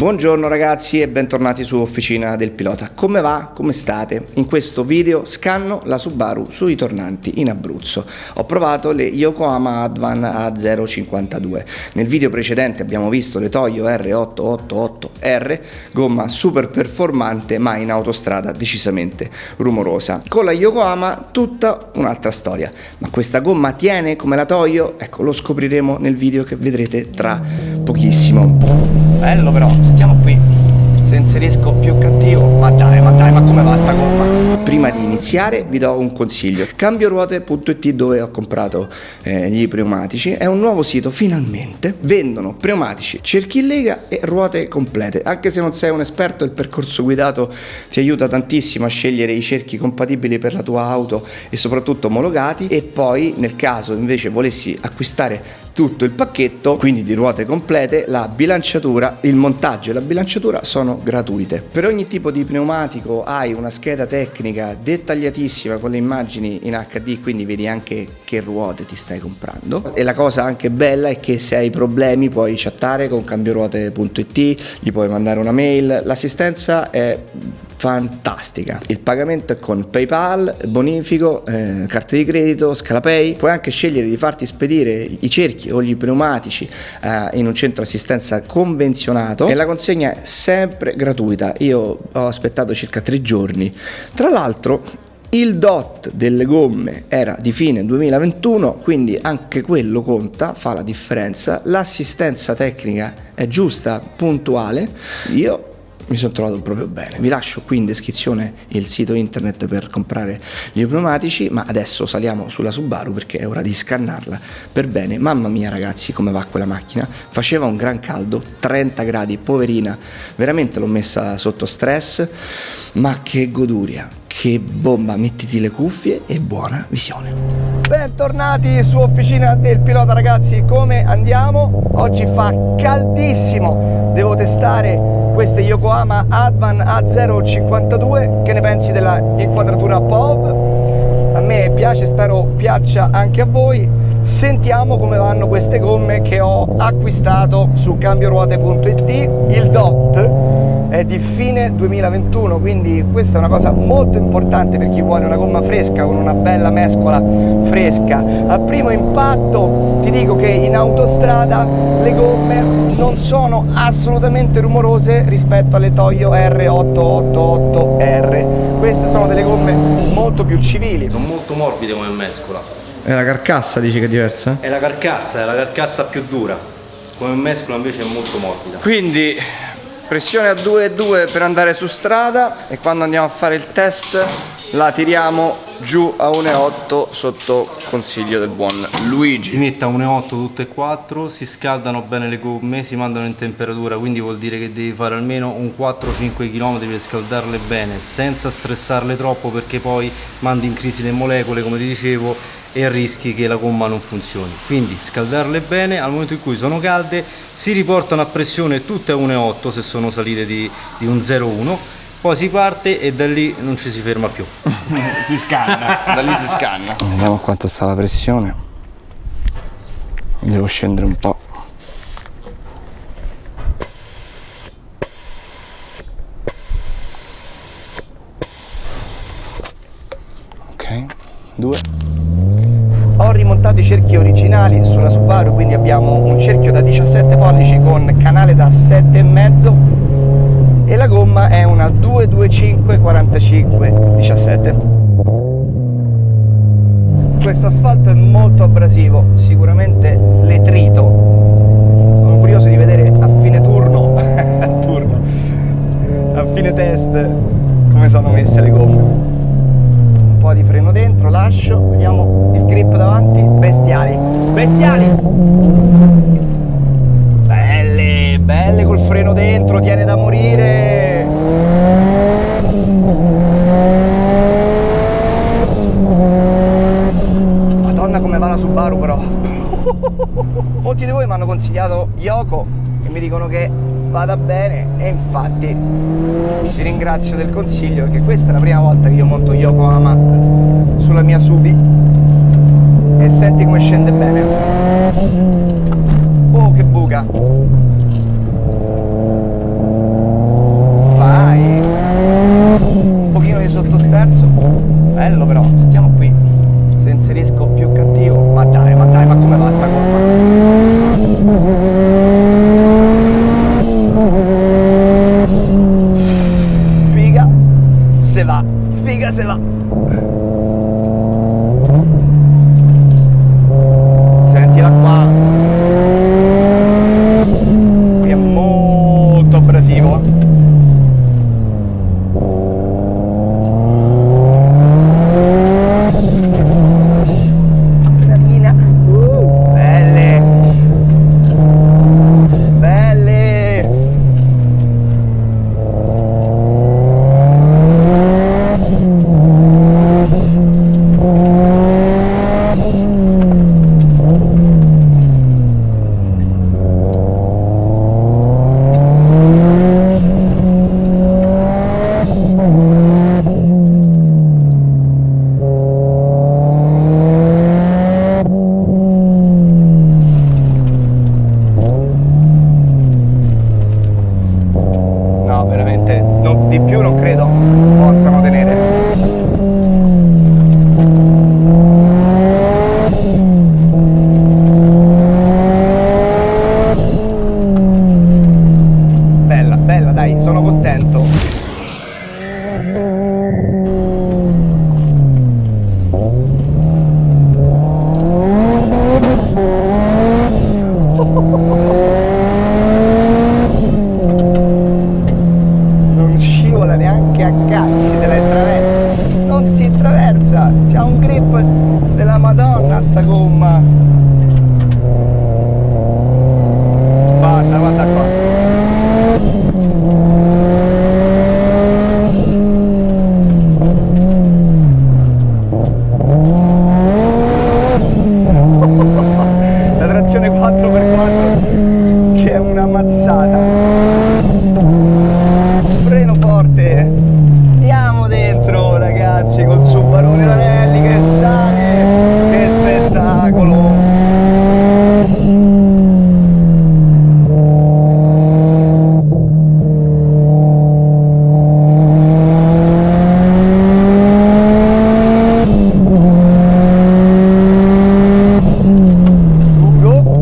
Buongiorno ragazzi e bentornati su Officina del Pilota. Come va? Come state? In questo video scanno la Subaru sui tornanti in Abruzzo. Ho provato le Yokohama Advan A052. Nel video precedente abbiamo visto le Toyo R888R, gomma super performante ma in autostrada decisamente rumorosa. Con la Yokohama tutta un'altra storia. Ma questa gomma tiene come la Toyo? Ecco, lo scopriremo nel video che vedrete tra pochissimo. Bello però, stiamo qui. Se inserisco più cattivo, ma dai, ma dai, ma come va sta gomma? Prima di iniziare vi do un consiglio. Cambioruote.it dove ho comprato eh, gli pneumatici è un nuovo sito, finalmente. Vendono pneumatici, cerchi in lega e ruote complete. Anche se non sei un esperto, il percorso guidato ti aiuta tantissimo a scegliere i cerchi compatibili per la tua auto e soprattutto omologati e poi nel caso invece volessi acquistare tutto il pacchetto, quindi di ruote complete, la bilanciatura, il montaggio e la bilanciatura sono gratuite. Per ogni tipo di pneumatico hai una scheda tecnica dettagliatissima con le immagini in HD, quindi vedi anche che ruote ti stai comprando. E la cosa anche bella è che se hai problemi puoi chattare con cambioruote.it, gli puoi mandare una mail, l'assistenza è fantastica. Il pagamento è con PayPal, bonifico, eh, carte di credito, Scalapay. Puoi anche scegliere di farti spedire i cerchi o gli pneumatici eh, in un centro assistenza convenzionato e la consegna è sempre gratuita. Io ho aspettato circa tre giorni. Tra l'altro il DOT delle gomme era di fine 2021, quindi anche quello conta, fa la differenza. L'assistenza tecnica è giusta, puntuale. Io mi sono trovato proprio bene. Vi lascio qui in descrizione il sito internet per comprare gli pneumatici, ma adesso saliamo sulla Subaru perché è ora di scannarla per bene. Mamma mia ragazzi, come va quella macchina? Faceva un gran caldo, 30 gradi, poverina, veramente l'ho messa sotto stress, ma che goduria, che bomba, mettiti le cuffie e buona visione. Bentornati su Officina del Pilota ragazzi, come andiamo? Oggi fa caldissimo, devo testare queste Yokohama Advan A052 che ne pensi della inquadratura POV a me piace spero piaccia anche a voi. Sentiamo come vanno queste gomme che ho acquistato su cambioruote.it il DOT è di fine 2021 quindi questa è una cosa molto importante per chi vuole una gomma fresca con una bella mescola fresca. A primo impatto ti dico che in autostrada le gomme non sono assolutamente rumorose rispetto alle Toyo R888R queste sono delle gomme molto più civili. Sono molto morbide come mescola. È la carcassa dici che è diversa? è la carcassa, è la carcassa più dura. Come mescola invece è molto morbida. Quindi pressione a 2,2 per andare su strada e quando andiamo a fare il test la tiriamo giù a 1,8 sotto consiglio del buon Luigi. Si mette a 1,8 tutte e quattro si scaldano bene le gomme si mandano in temperatura quindi vuol dire che devi fare almeno un 4-5 km per scaldarle bene senza stressarle troppo perché poi mandi in crisi le molecole come ti dicevo e rischi che la gomma non funzioni. Quindi scaldarle bene al momento in cui sono calde si riportano a pressione tutte a 1,8 se sono salite di, di un 0,1 poi si parte e da lì non ci si ferma più. Si scanna. Da lì si scanna. Vediamo quanto sta la pressione. Devo scendere un po' ok. Due ho rimontato i cerchi originali sulla Subaru quindi abbiamo un cerchio da 17 pollici con canale da 7,5 e la gomma è una 225 45 17 questo asfalto è molto abrasivo sicuramente letrito. Sono curioso di vedere a fine turno a turno a fine test come sono messe le gomme po' di freno dentro, lascio, vediamo il grip davanti, bestiali, bestiali! Belle, belle col freno dentro, tiene da morire! Madonna come va la Subaru però! Molti di voi mi hanno consigliato Yoko e mi dicono che vada bene. E infatti vi ringrazio del consiglio perché questa è la prima volta che io monto Yokohama sulla mia Subi. E senti come scende bene. Oh che buca calci se la attraversa. Non si attraversa. C'ha un grip della Madonna sta gomma. Guarda, guarda qua. La trazione 4x4 che è una mazzata. Freno forte. Andiamo dentro ragazzi col Subarone Ranelli che sale. Che spettacolo. Ugo.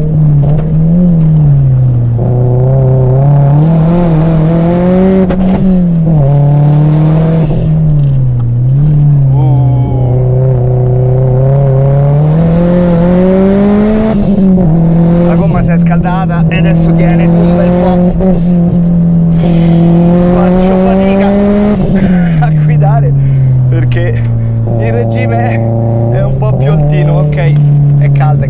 La gomma si è scaldata e adesso tiene un bel po'. Faccio fatica a guidare perché il regime è un po' più altino, ok? È calda,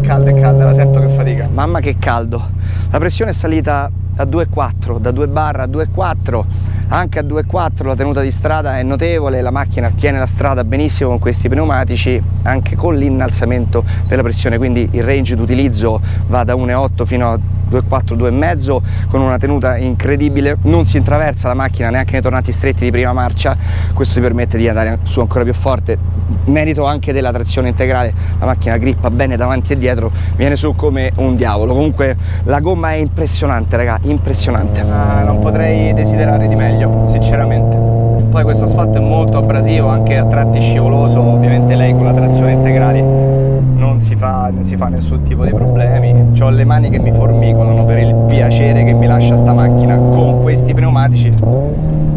calda, la sento che fatica. Mamma che caldo. La pressione è salita a 2,4, da 2 barra a 2,4 anche a 2,4 la tenuta di strada è notevole, la macchina tiene la strada benissimo con questi pneumatici anche con l'innalzamento della pressione, quindi il range d'utilizzo va da 1,8 fino a 2,4, 2,5 con una tenuta incredibile, non si intraversa la macchina neanche nei tornanti stretti di prima marcia, questo ti permette di andare su ancora più forte, merito anche della trazione integrale, la macchina grippa bene davanti e dietro, viene su come un diavolo, comunque la gomma è impressionante raga, impressionante. Ah, non potrei desiderare di meglio, sinceramente. Poi questo asfalto è molto abrasivo, anche a tratti scivoloso, ovviamente lei con la trazione integrale non si fa, non si fa nessun tipo di problemi. Ho le mani che mi formicolano per il piacere che mi lascia sta macchina con questi pneumatici.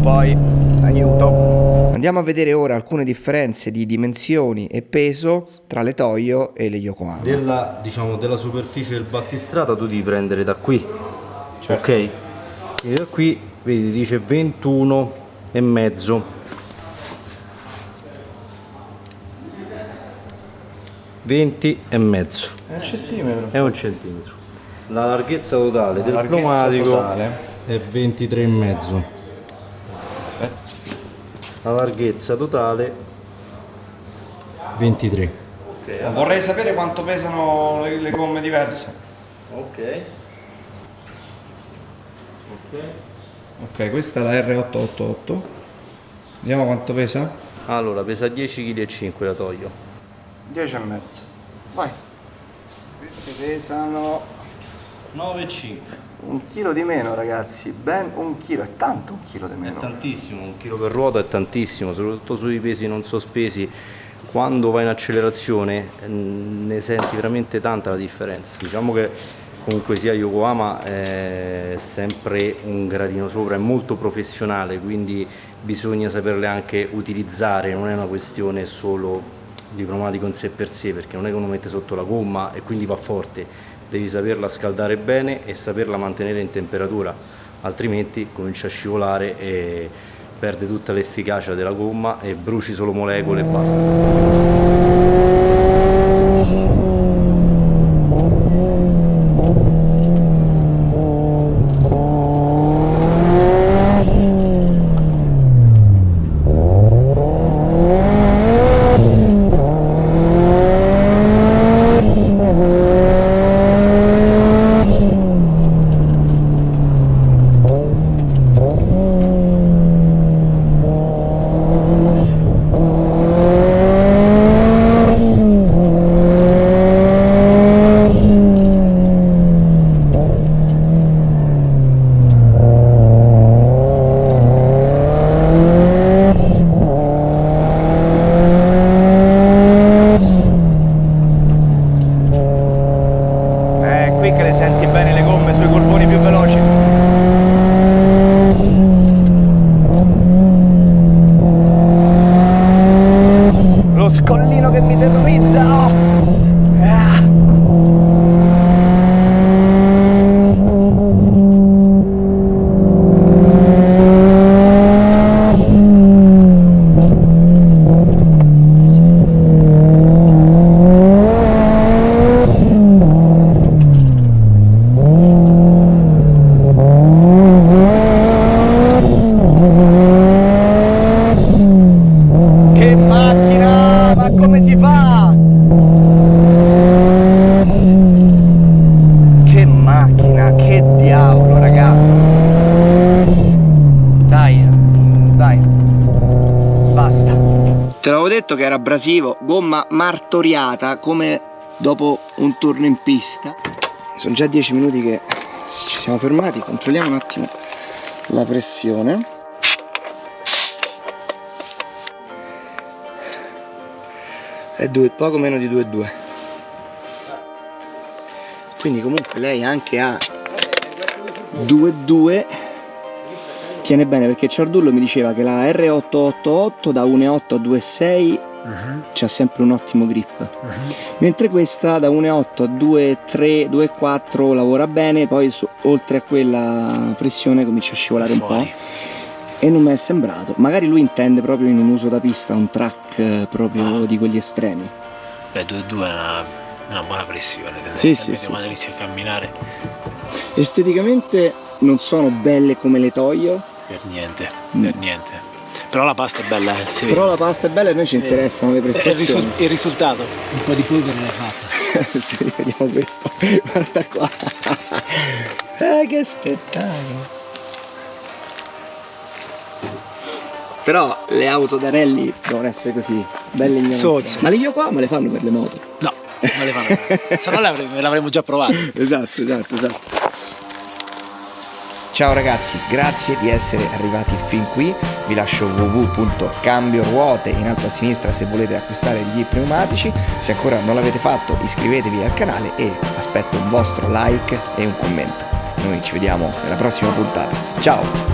Poi, aiuto. Andiamo a vedere ora alcune differenze di dimensioni e peso tra le Toyo e le Yokohama. Della, diciamo, della superficie del battistrada tu devi prendere da qui, ok? E da qui, vedi, dice 21 e mezzo. 20 e mezzo È un centimetro. è un centimetro. La larghezza totale del pneumatico è 23 e mezzo. La larghezza totale 23. Vorrei sapere quanto pesano le, le gomme diverse. Ok. Ok. Ok, questa è la R888. Vediamo quanto pesa. Allora, pesa 10,5 kg la Toyo. 10 e mezzo. Vai. Queste pesano 9,5. un chilo di meno, ragazzi. Ben un chilo, è tanto un chilo di È meno. tantissimo, un chilo per ruota è tantissimo, soprattutto sui pesi non sospesi. Quando vai in accelerazione ne senti veramente tanta la differenza. Diciamo che comunque sia Yokohama è sempre un gradino sopra, è molto professionale, quindi bisogna saperle anche utilizzare, non è una questione solo di pneumatico in sé per sé, perché non è che uno mette sotto la gomma e quindi va forte, devi saperla scaldare bene e saperla mantenere in temperatura, altrimenti comincia a scivolare e perde tutta l'efficacia della gomma e bruci solo molecole e basta. Detto che era abrasivo, gomma martoriata come dopo un turno in pista. Sono già 10 minuti che ci siamo fermati, controlliamo un attimo la pressione. È due, poco meno di 2,2. Quindi comunque lei anche ha 2,2 tiene bene perché Ciardullo mi diceva che la R888 da 1.8 a 2.6 uh -huh. c'ha sempre un ottimo grip uh -huh. mentre questa da 1.8 a 2.3 2.4 lavora bene poi su, oltre a quella pressione comincia a scivolare Fuori. un po' e non mi è sembrato magari lui intende proprio in un uso da pista un track eh, proprio ah. di quelli estremi beh 2.2 è una, una buona pressione sì, sì, sì, quando sì. inizi a camminare esteticamente non sono belle come le Toyo per niente, mm. per niente. Però la pasta è bella, eh. Sì. Però la pasta è bella e noi ci interessano le prestazioni. Il, risultato. Un po' di polvere l'hai fatta. Vediamo questo. Guarda qua. Eh, che spettacolo. Però le auto da rally devono essere così, belle ignoranti. Ma le Yokohama le fanno per le moto? No, non le fanno. Se no le l'avremmo già provato. esatto, esatto, esatto. Ciao ragazzi, grazie di essere arrivati fin qui, vi lascio www.cambioruote in alto a sinistra se volete acquistare gli pneumatici, se ancora non l'avete fatto iscrivetevi al canale e aspetto un vostro like e un commento. Noi ci vediamo nella prossima puntata, ciao!